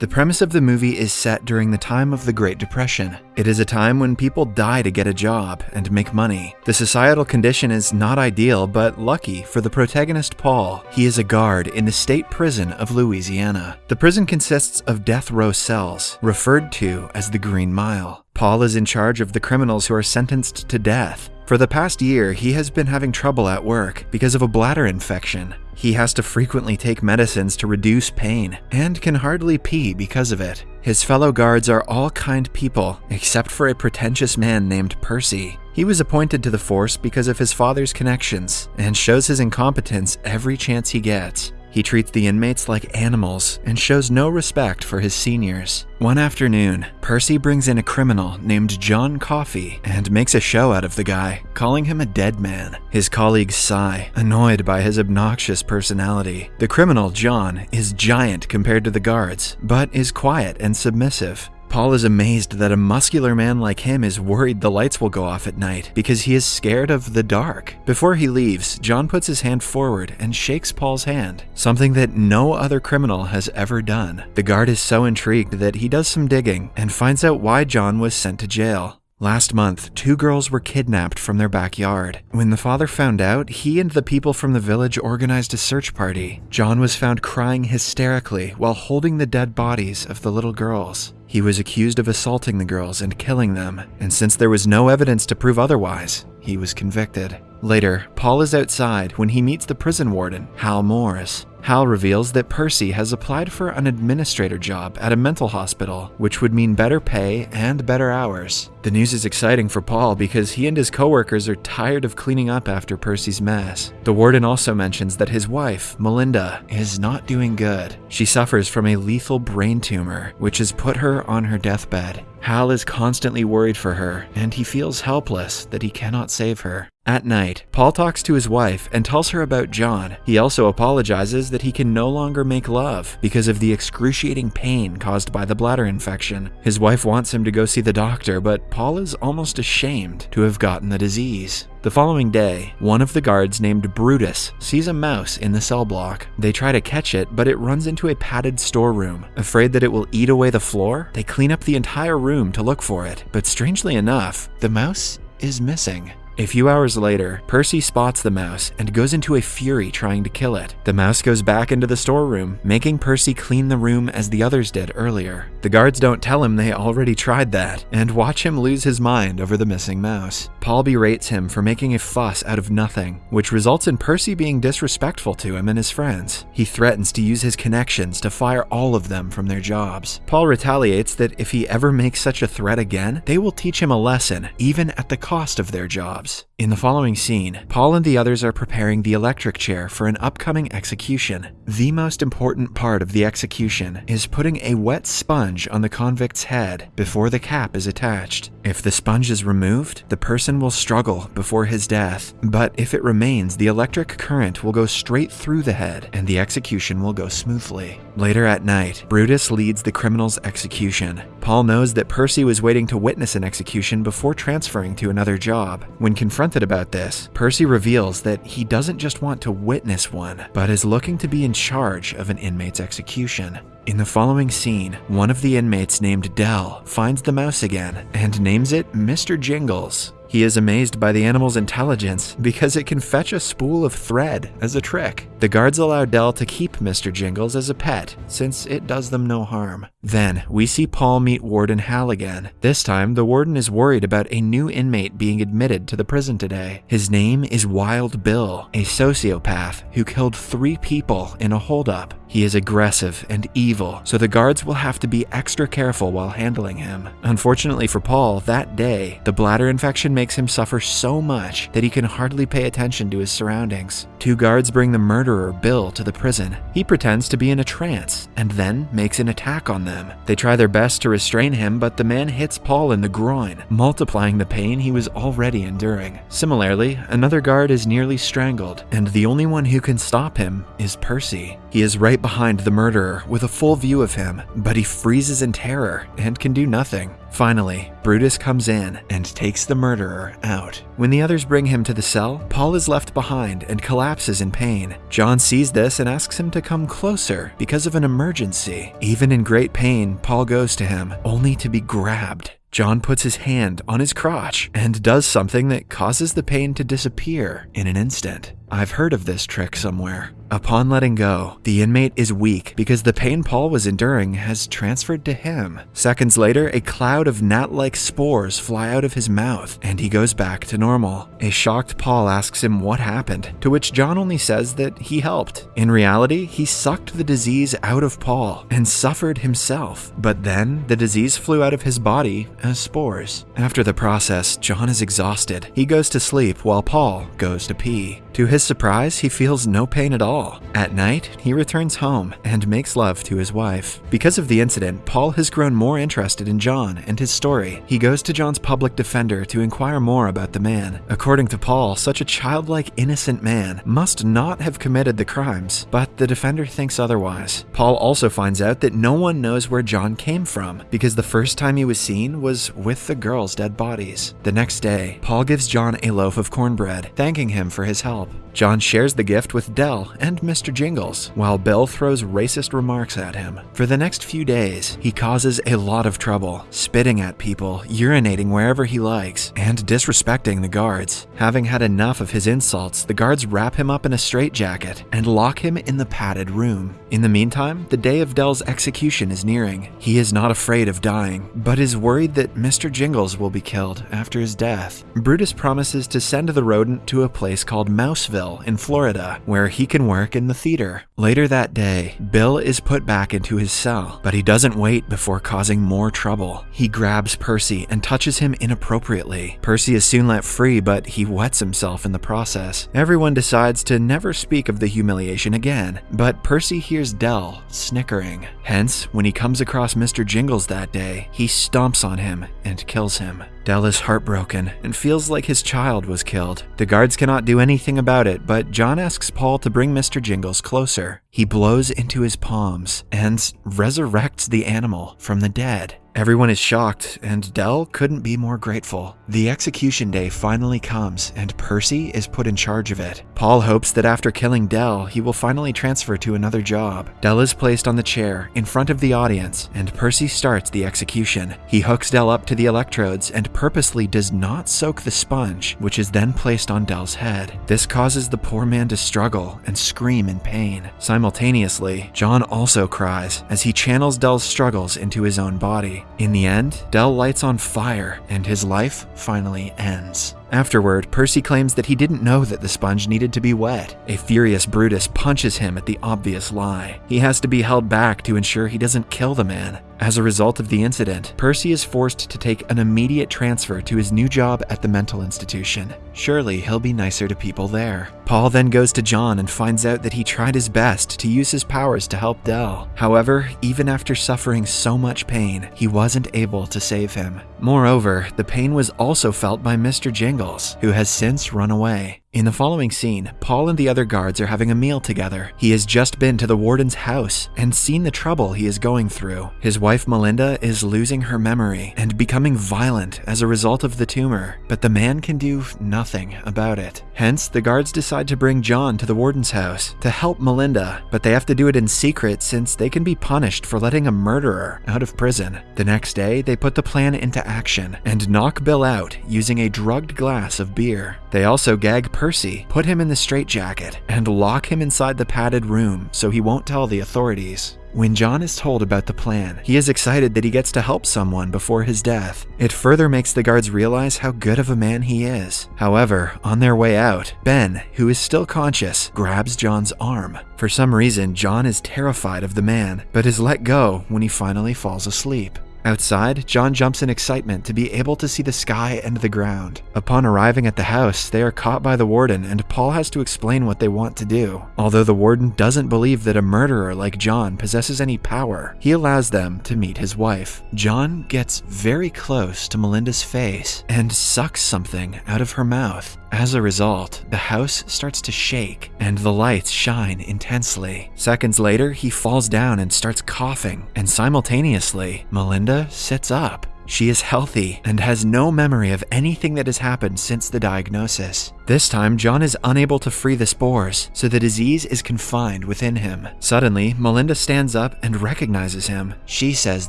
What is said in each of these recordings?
The premise of the movie is set during the time of the Great Depression. It is a time when people die to get a job and make money. The societal condition is not ideal, but lucky for the protagonist Paul. He is a guard in the state prison of Louisiana. The prison consists of death row cells, referred to as the Green Mile. Paul is in charge of the criminals who are sentenced to death. For the past year, he has been having trouble at work because of a bladder infection. He has to frequently take medicines to reduce pain and can hardly pee because of it. His fellow guards are all kind people, except for a pretentious man named Percy. He was appointed to the force because of his father's connections and shows his incompetence every chance he gets. He treats the inmates like animals and shows no respect for his seniors. One afternoon, Percy brings in a criminal named John Coffey and makes a show out of the guy, calling him a dead man. His colleagues sigh, annoyed by his obnoxious personality. The criminal, John, is giant compared to the guards, but is quiet and submissive. Paul is amazed that a muscular man like him is worried the lights will go off at night because he is scared of the dark. Before he leaves, John puts his hand forward and shakes Paul's hand, something that no other criminal has ever done. The guard is so intrigued that he does some digging and finds out why John was sent to jail. Last month, two girls were kidnapped from their backyard. When the father found out, he and the people from the village organized a search party. John was found crying hysterically while holding the dead bodies of the little girls. He was accused of assaulting the girls and killing them, and since there was no evidence to prove otherwise, he was convicted. Later, Paul is outside when he meets the prison warden, Hal Moores. Hal reveals that Percy has applied for an administrator job at a mental hospital, which would mean better pay and better hours. The news is exciting for Paul because he and his coworkers are tired of cleaning up after Percy's mess. The warden also mentions that his wife, Melinda, is not doing good. She suffers from a lethal brain tumor, which has put her on her deathbed. Hal is constantly worried for her, and he feels helpless that he cannot save her. At night, Paul talks to his wife and tells her about John. He also apologizes that he can no longer make love because of the excruciating pain caused by the bladder infection. His wife wants him to go see the doctor, but Paul is almost ashamed to have gotten the disease. The following day, one of the guards named Brutus sees a mouse in the cell block. They try to catch it, but it runs into a padded storeroom. Afraid that it will eat away the floor, they clean up the entire room to look for it. But strangely enough, the mouse is missing. A few hours later, Percy spots the mouse and goes into a fury trying to kill it. The mouse goes back into the storeroom, making Percy clean the room as the others did earlier. The guards don't tell him they already tried that, and watch him lose his mind over the missing mouse. Paul berates him for making a fuss out of nothing, which results in Percy being disrespectful to him and his friends. He threatens to use his connections to fire all of them from their jobs. Paul retaliates that if he ever makes such a threat again, they will teach him a lesson, even at the cost of their jobs. In the following scene, Paul and the others are preparing the electric chair for an upcoming execution. The most important part of the execution is putting a wet sponge on the convict's head before the cap is attached. If the sponge is removed, the person will struggle before his death, but if it remains, the electric current will go straight through the head and the execution will go smoothly. Later at night, Brutus leads the criminal's execution. Paul knows that Percy was waiting to witness an execution before transferring to another job. When confronted about this, Percy reveals that he doesn't just want to witness one, but is looking to be in charge of an inmate's execution. In the following scene, one of the inmates named Dell finds the mouse again and names it Mr. Jingles. He is amazed by the animal's intelligence because it can fetch a spool of thread as a trick. The guards allow Dell to keep Mr. Jingles as a pet, since it does them no harm. Then, we see Paul meet Warden Hal again. This time, the warden is worried about a new inmate being admitted to the prison today. His name is Wild Bill, a sociopath who killed three people in a holdup. He is aggressive and evil, so the guards will have to be extra careful while handling him. Unfortunately for Paul, that day, the bladder infection makes him suffer so much that he can hardly pay attention to his surroundings. Two guards bring the murderer, Bill, to the prison. He pretends to be in a trance and then makes an attack on them. They try their best to restrain him, but the man hits Paul in the groin, multiplying the pain he was already enduring. Similarly, another guard is nearly strangled, and the only one who can stop him is Percy. He is right behind the murderer with a full view of him, but he freezes in terror and can do nothing. Finally, Brutus comes in and takes the murderer out. When the others bring him to the cell, Paul is left behind and collapses in pain. John sees this and asks him to come closer because of an emergency. Even in great pain, Paul goes to him, only to be grabbed. John puts his hand on his crotch and does something that causes the pain to disappear in an instant. I've heard of this trick somewhere. Upon letting go, the inmate is weak because the pain Paul was enduring has transferred to him. Seconds later, a cloud of gnat like spores fly out of his mouth and he goes back to normal. A shocked Paul asks him what happened, to which John only says that he helped. In reality, he sucked the disease out of Paul and suffered himself, but then the disease flew out of his body as spores. After the process, John is exhausted. He goes to sleep while Paul goes to pee. To his surprise, he feels no pain at all. At night, he returns home and makes love to his wife. Because of the incident, Paul has grown more interested in John and his story. He goes to John's public defender to inquire more about the man. According to Paul, such a childlike, innocent man must not have committed the crimes, but the defender thinks otherwise. Paul also finds out that no one knows where John came from because the first time he was seen was with the girls' dead bodies. The next day, Paul gives John a loaf of cornbread, thanking him for his help job. John shares the gift with Dell and Mr. Jingles, while Bill throws racist remarks at him. For the next few days, he causes a lot of trouble, spitting at people, urinating wherever he likes, and disrespecting the guards. Having had enough of his insults, the guards wrap him up in a straitjacket and lock him in the padded room. In the meantime, the day of Dell's execution is nearing. He is not afraid of dying, but is worried that Mr. Jingles will be killed after his death. Brutus promises to send the rodent to a place called Mouseville in Florida, where he can work in the theater. Later that day, Bill is put back into his cell, but he doesn't wait before causing more trouble. He grabs Percy and touches him inappropriately. Percy is soon let free, but he wets himself in the process. Everyone decides to never speak of the humiliation again, but Percy hears Dell snickering. Hence, when he comes across Mr. Jingles that day, he stomps on him and kills him. Dell is heartbroken and feels like his child was killed. The guards cannot do anything about it, but John asks Paul to bring Mr. Jingles closer. He blows into his palms and resurrects the animal from the dead. Everyone is shocked, and Dell couldn't be more grateful. The execution day finally comes, and Percy is put in charge of it. Paul hopes that after killing Dell, he will finally transfer to another job. Dell is placed on the chair in front of the audience, and Percy starts the execution. He hooks Dell up to the electrodes and purposely does not soak the sponge, which is then placed on Dell's head. This causes the poor man to struggle and scream in pain. Simultaneously, John also cries as he channels Dell's struggles into his own body. In the end, Dell lights on fire and his life finally ends. Afterward, Percy claims that he didn't know that the sponge needed to be wet. A furious Brutus punches him at the obvious lie. He has to be held back to ensure he doesn't kill the man. As a result of the incident, Percy is forced to take an immediate transfer to his new job at the mental institution. Surely he'll be nicer to people there. Paul then goes to John and finds out that he tried his best to use his powers to help Dell. However, even after suffering so much pain, he wasn't able to save him. Moreover, the pain was also felt by Mr. Jingles, who has since run away. In the following scene, Paul and the other guards are having a meal together. He has just been to the warden's house and seen the trouble he is going through. His wife Melinda is losing her memory and becoming violent as a result of the tumor, but the man can do nothing about it. Hence, the guards decide to bring John to the warden's house to help Melinda, but they have to do it in secret since they can be punished for letting a murderer out of prison. The next day, they put the plan into action and knock Bill out using a drugged glass of beer. They also gag Percy, put him in the straitjacket, and lock him inside the padded room so he won't tell the authorities. When John is told about the plan, he is excited that he gets to help someone before his death. It further makes the guards realize how good of a man he is. However, on their way out, Ben, who is still conscious, grabs John's arm. For some reason, John is terrified of the man, but is let go when he finally falls asleep. Outside, John jumps in excitement to be able to see the sky and the ground. Upon arriving at the house, they are caught by the warden and Paul has to explain what they want to do. Although the warden doesn't believe that a murderer like John possesses any power, he allows them to meet his wife. John gets very close to Melinda's face and sucks something out of her mouth. As a result, the house starts to shake and the lights shine intensely. Seconds later, he falls down and starts coughing, and simultaneously, Melinda sits up. She is healthy and has no memory of anything that has happened since the diagnosis. This time, John is unable to free the spores, so the disease is confined within him. Suddenly, Melinda stands up and recognizes him. She says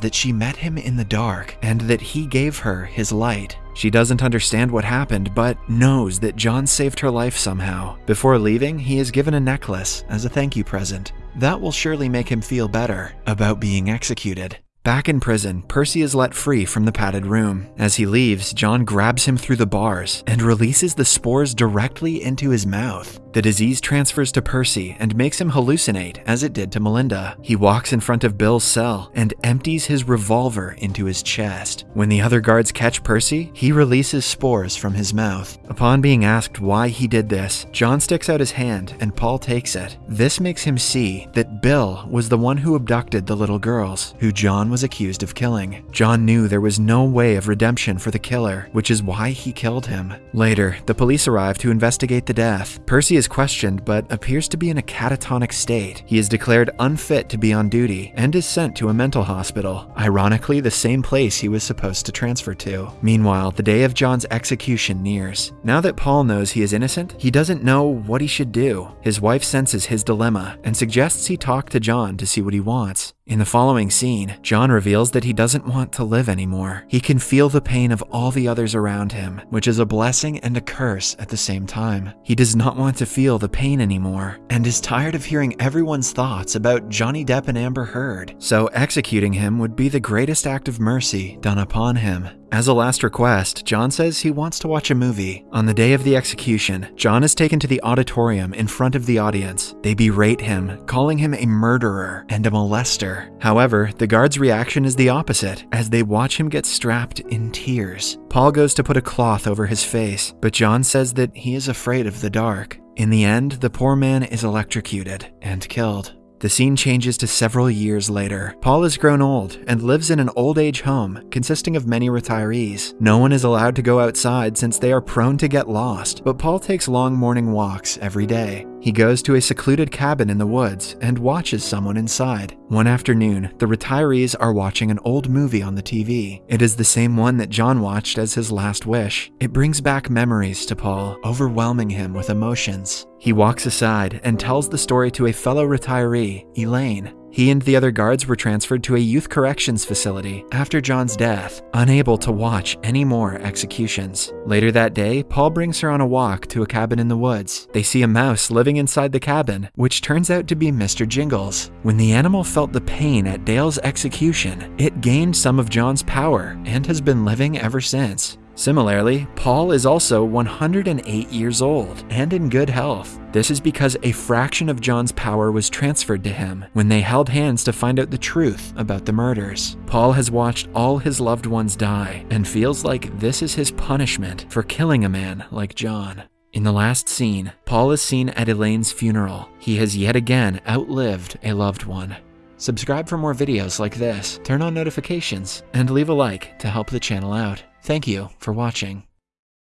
that she met him in the dark and that he gave her his light. She doesn't understand what happened, but knows that John saved her life somehow. Before leaving, he is given a necklace as a thank you present. That will surely make him feel better about being executed. Back in prison, Percy is let free from the padded room. As he leaves, John grabs him through the bars and releases the spores directly into his mouth. The disease transfers to Percy and makes him hallucinate as it did to Melinda. He walks in front of Bill's cell and empties his revolver into his chest. When the other guards catch Percy, he releases spores from his mouth. Upon being asked why he did this, John sticks out his hand and Paul takes it. This makes him see that Bill was the one who abducted the little girls, who John was accused of killing. John knew there was no way of redemption for the killer, which is why he killed him. Later, the police arrive to investigate the death. Percy is questioned but appears to be in a catatonic state. He is declared unfit to be on duty and is sent to a mental hospital, ironically the same place he was supposed to transfer to. Meanwhile, the day of John's execution nears. Now that Paul knows he is innocent, he doesn't know what he should do. His wife senses his dilemma and suggests he talk to John to see what he wants. In the following scene, John reveals that he doesn't want to live anymore. He can feel the pain of all the others around him, which is a blessing and a curse at the same time. He does not want to feel the pain anymore, and is tired of hearing everyone's thoughts about Johnny Depp and Amber Heard, so executing him would be the greatest act of mercy done upon him. As a last request, John says he wants to watch a movie. On the day of the execution, John is taken to the auditorium in front of the audience. They berate him, calling him a murderer and a molester. However, the guards' reaction is the opposite, as they watch him get strapped in tears. Paul goes to put a cloth over his face, but John says that he is afraid of the dark. In the end, the poor man is electrocuted and killed. The scene changes to several years later. Paul has grown old and lives in an old age home consisting of many retirees. No one is allowed to go outside since they are prone to get lost, but Paul takes long morning walks every day. He goes to a secluded cabin in the woods and watches someone inside. One afternoon, the retirees are watching an old movie on the TV. It is the same one that John watched as his last wish. It brings back memories to Paul, overwhelming him with emotions. He walks aside and tells the story to a fellow retiree, Elaine. He and the other guards were transferred to a youth corrections facility after John's death, unable to watch any more executions. Later that day, Paul brings her on a walk to a cabin in the woods. They see a mouse living inside the cabin, which turns out to be Mr. Jingles. When the animal felt the pain at Dale's execution, it gained some of John's power and has been living ever since. Similarly, Paul is also 108 years old and in good health. This is because a fraction of John's power was transferred to him when they held hands to find out the truth about the murders. Paul has watched all his loved ones die and feels like this is his punishment for killing a man like John. In the last scene, Paul is seen at Elaine's funeral. He has yet again outlived a loved one. Subscribe for more videos like this, turn on notifications, and leave a like to help the channel out. Thank you for watching.